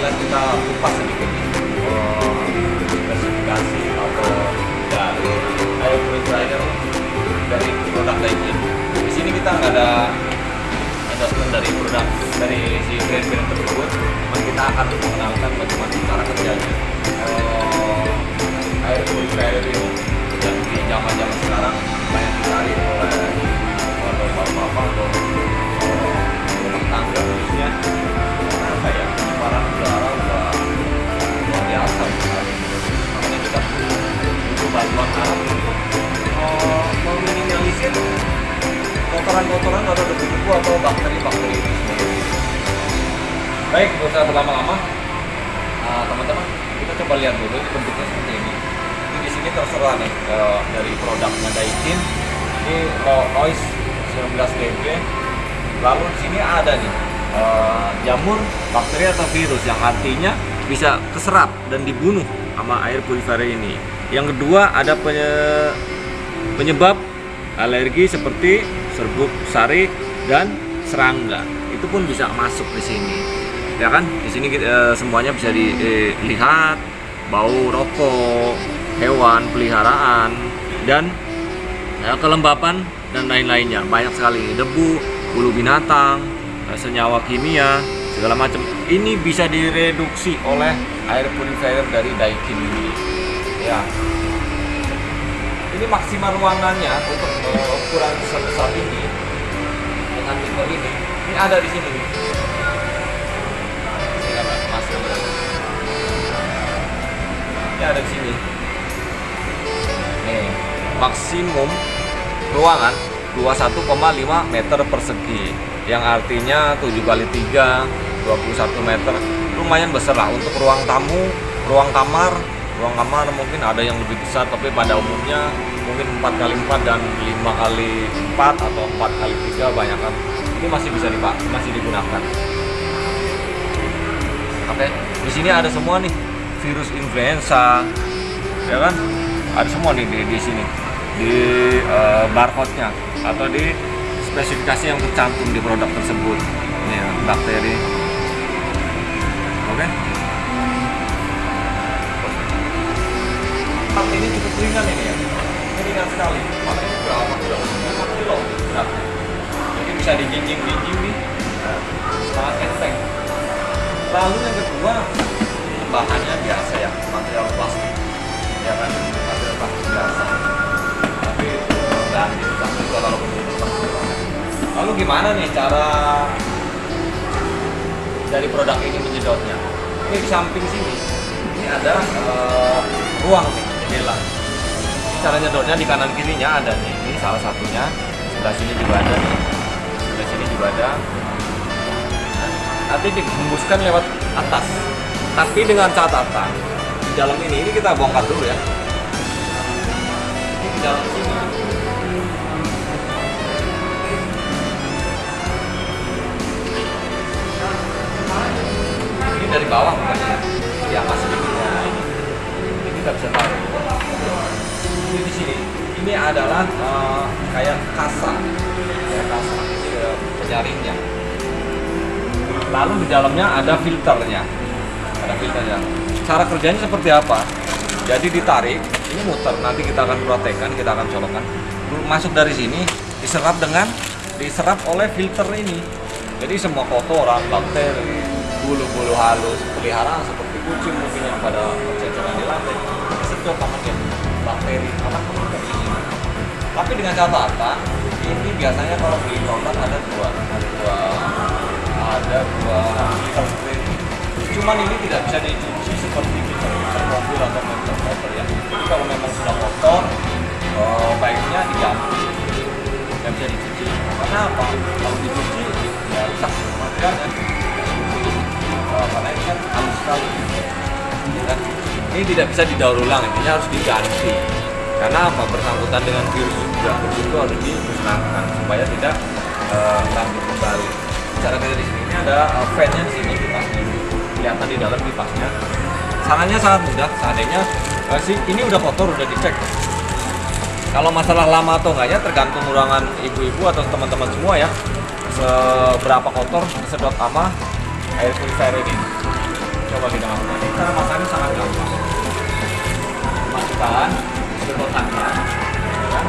Setelah kita kupas sedikit Spesifikasi atau dari air purifier dari produk Daikin Di sini kita nggak ada endorsement dari produk dari si brand-brand tersebut. Cuman kita akan mengenalkan bagaimana cara kerjanya. Oh, air purifier ini yang di zaman-zaman sekarang berlama-lama. Nah, teman-teman, kita coba lihat dulu bentuknya seperti ini. Ini di sini terserah nih uh, dari produknya Daikin. Ini noise 19 dB. Lalu di sini ada nih uh, jamur bakteri atau virus yang artinya bisa keserap dan dibunuh sama air purifier ini. Yang kedua ada penye penyebab alergi seperti serbuk sari dan serangga. Itu pun bisa masuk di sini ya kan? Di sini uh, semuanya bisa dilihat bau rokok hewan peliharaan dan ya, kelembapan dan lain-lainnya. Banyak sekali. Debu bulu binatang eh, senyawa kimia segala macam. Ini bisa direduksi oleh air purifier dari Daikin ini. Ya. Ini maksimal ruangannya untuk ukuran sebesar ini dengan tipe ini. Ini ada di sini ini ada di sini. Nih maksimum ruangan 21,5 meter persegi. Yang artinya 7 kali 3 21 meter. Lumayan besar lah untuk ruang tamu ruang kamar. Ruang kamar mungkin ada yang lebih besar tapi pada umumnya mungkin 4 kali 4 dan 5 kali 4 atau 4 kali 3 banyak kan. Ini masih bisa dipakai masih digunakan. Oke di sini ada semua nih virus influenza ya kan? Ada semua nih di, di sini. Di uh, barcode-nya atau di spesifikasi yang tercantum di produk tersebut. Ini ya, bakteri. Oke? Okay. ini cukup ringan ini ya. Ini ringan sekali. Makanya berapa? Kilo 5 kilo? Beratnya jadi bisa dijinjing-jinjing nih. Sangat enteng. Lalu yang kedua bahannya biasa ya material plastik. Ya kan? Material plastik biasa. Tapi dan dipecah juga kalau lalu gimana nih cara dari produk ini menyedotnya? Ini di samping sini ini ada uh, ruang nih jendela. Cara nyedotnya di kanan kirinya ada nih. Ini salah satunya sebelah sini juga ada nih. Sebelah sini juga ada. Nanti dihembuskan lewat atas tapi dengan catatan di dalam ini ini kita bongkar dulu ya. Di dalam sini. Ini dari bawah bukan ya sedikitnya ini ini kita bisa tahu. Ini di sini. Ini adalah uh, kayak kasa. Kayak kasa. Ini uh, penyaringnya. Lalu di dalamnya ada filternya ada filternya cara kerjanya seperti apa? Jadi ditarik ini muter nanti kita akan protekkan kita akan colokkan. Masuk dari sini diserap dengan diserap oleh filter ini. Jadi semua kotoran bakteri bulu-bulu halus peliharaan seperti kucing mungkin yang pada ceceran di lantai. Disedot sama dia bakteri akan menutup ini tapi dengan catatan ini biasanya kalau beli produk ada dua ada dua ada dua filter cuman ini tidak bisa dicuci seperti filter filter mobil atau filter motor ya. Jadi kalau memang sudah kotor uh, baiknya diganti. Nggak bisa dicuci karena apa? Kalau dicuci ya rusak. Materialnya uh, karena ini kan halus sekali. Ya kan? ini tidak bisa didaur ulang. Intinya harus diganti. Karena apa? Bersangkutan dengan virus juga virus itu harus dimusnahkan supaya tidak uh, kembali. Cara kerja di sini ini ada uh, fan-nya di sini kelihatan di dalam kipasnya. Caranya sangat mudah seandainya uh, sih ini udah kotor udah dicek. Kalau masalah lama atau enggaknya tergantung ruangan ibu-ibu atau teman-teman semua ya. Seberapa kotor sedot lama air purifier ini. Coba kita masukkan ini cara masaknya sangat gampang. Masukkan sedotannya ya. Kan?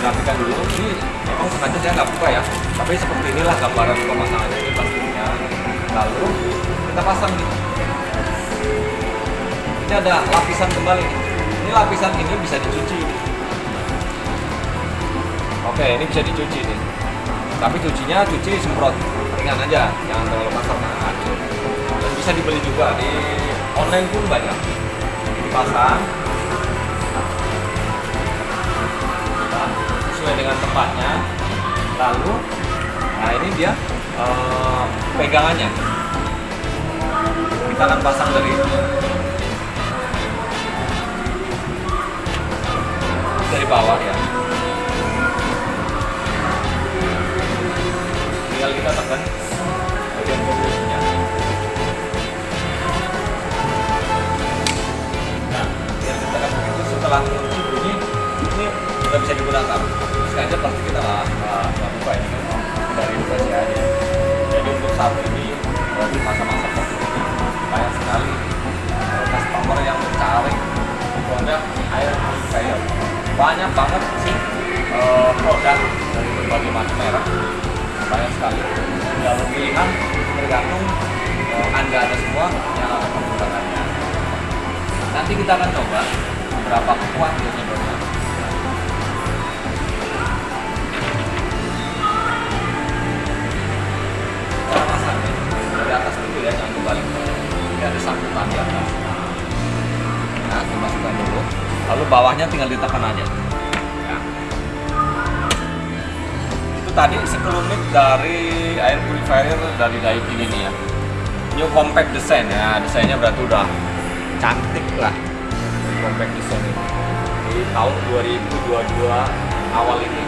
dirapikan dulu. Ini memang sengaja saya nggak buka ya. Tapi seperti inilah gambaran pemasangannya ini pastinya lalu kita pasang nih ini ada lapisan kembali. Ini lapisan ini bisa dicuci. Oke ini bisa dicuci nih. Tapi cucinya cuci semprot. Ringan aja jangan terlalu kasar nah, dan bisa dibeli juga di online pun banyak. Dipasang sesuai dengan tempatnya. Lalu nah ini dia uh, pegangannya kita akan pasang dari dari bawah ya. Tinggal kita tekan banyak banget sih uh, produk dari berbagai macam merek. Banyak sekali. Tinggal pilihan tergantung uh, anda ada semua yang akan menggunakannya. Nanti kita akan coba berapa kuat dia bawahnya tinggal ditekan aja. Itu tadi sekelumit dari air purifier dari Daikin ini ya. New compact design. Ya desainnya berarti udah cantik lah. Compact design ini. Di tahun 2022 awal ini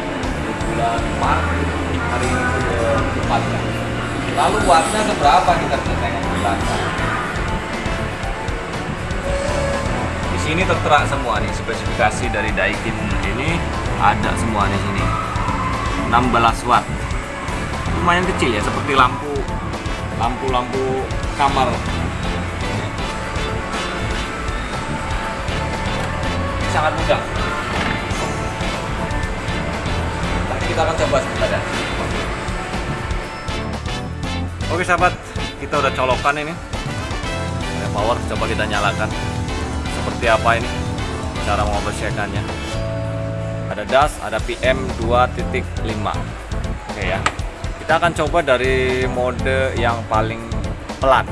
di bulan Maret hari ini ke tempatnya lalu wattnya seberapa kita bisa tengok di belakang sini tertera semua nih spesifikasi dari Daikin ini ada semua di sini. 16 watt. Lumayan kecil ya seperti lampu lampu-lampu kamar. Sangat mudah. Tapi kita akan coba sebentar ya. Oke sahabat kita udah colokan ini. Power coba kita nyalakan seperti apa ini? Cara membersihkannya. Ada das ada PM 2.5 oke ya. Kita akan coba dari mode yang paling pelan.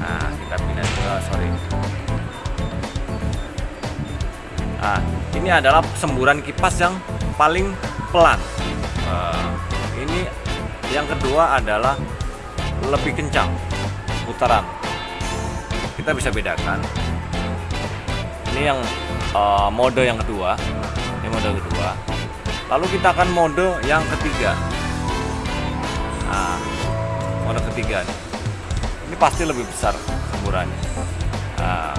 Nah kita pindah uh, sorry. Nah ini adalah semburan kipas yang paling pelan. Uh, ini yang kedua adalah lebih kencang putaran. Kita bisa bedakan ini yang uh, mode yang kedua. Ini mode kedua. Lalu kita akan mode yang ketiga. Nah mode ketiga nih. Ini pasti lebih besar semburannya. Nah,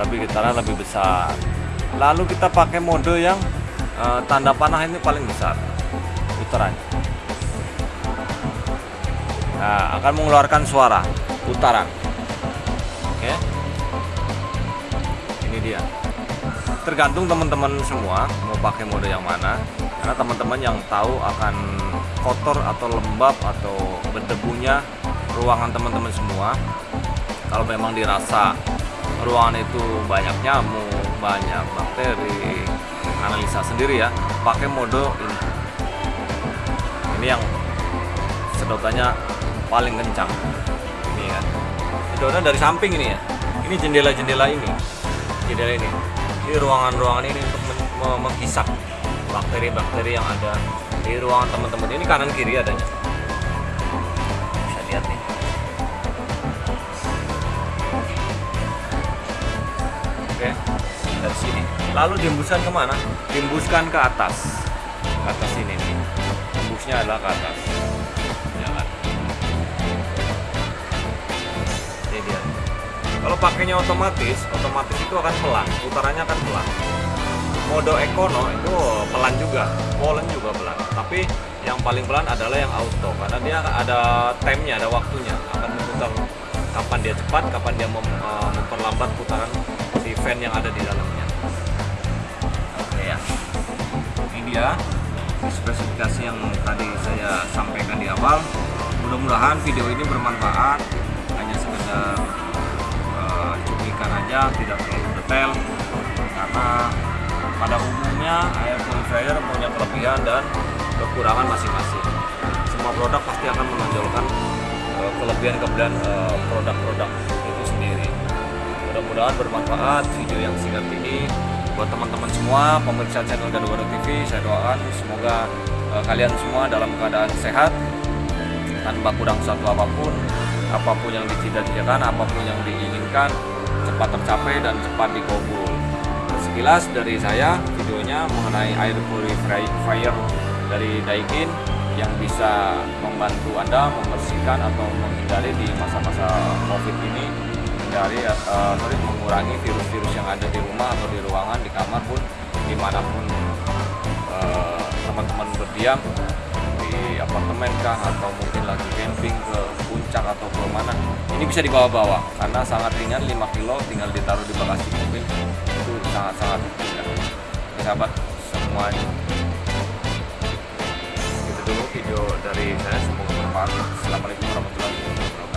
lebih getaran lebih besar. Lalu kita pakai mode yang uh, tanda panah ini paling besar. Putarannya nah, akan mengeluarkan suara. Putaran ini dia. Tergantung teman-teman semua mau pakai mode yang mana karena teman-teman yang tahu akan kotor atau lembab atau berdebunya ruangan teman-teman semua. Kalau memang dirasa ruangan itu banyak nyamuk banyak bakteri analisa sendiri ya pakai mode ini. Ini yang sedotannya paling kencang. Ini kan sedotan dari samping ini ya. Ini jendela-jendela ini jendela ini ini ruangan-ruangan ini untuk menghisap bakteri-bakteri yang ada di ruangan teman-teman. Ini kanan kiri adanya. Bisa lihat nih. Oke dari sini. Lalu diembuskan ke mana? Diembuskan ke atas. Ke atas ini nih. Embusnya adalah ke atas pakainya otomatis otomatis itu akan pelan putarannya akan pelan. Mode ekono itu pelan juga Polen juga pelan. Tapi yang paling pelan adalah yang auto karena dia ada timenya ada waktunya. Akan memutar kapan dia cepat kapan dia mem, uh, memperlambat putaran si fan yang ada di dalamnya. Oke ya. Ini dia spesifikasi yang tadi saya sampaikan di awal. Mudah-mudahan video ini bermanfaat. Hanya sekedar cuplikan aja tidak terlalu detail. Karena pada umumnya air purifier punya kelebihan dan kekurangan masing-masing. Semua produk pasti akan menonjolkan kelebihan-kelebihan uh, produk-produk itu sendiri. Mudah-mudahan bermanfaat video yang singkat ini. Buat teman-teman semua pemirsa channel Gado TV saya doakan semoga uh, kalian semua dalam keadaan sehat tanpa kurang satu apa pun apa pun yang dicita-citakan apa pun yang diinginkan cepat tercapai dan cepat dikabul. Sekilas dari saya videonya mengenai air purifier dari Daikin yang bisa membantu Anda membersihkan atau menghindari di masa-masa COVID ini menghindari uh, sorry, mengurangi virus-virus yang ada di rumah atau di ruangan di kamar pun di mana pun eh, teman-teman uh, berdiam di apartemen kah atau mungkin lagi ini bisa dibawa-bawa karena sangat ringan 5 kilo tinggal ditaruh di bagasi mobil. Itu sangat-sangat ringan sahabat semuanya. Itu dulu video dari saya semoga bermanfaat. Assalamualaikum warahmatullahi wabarakatuh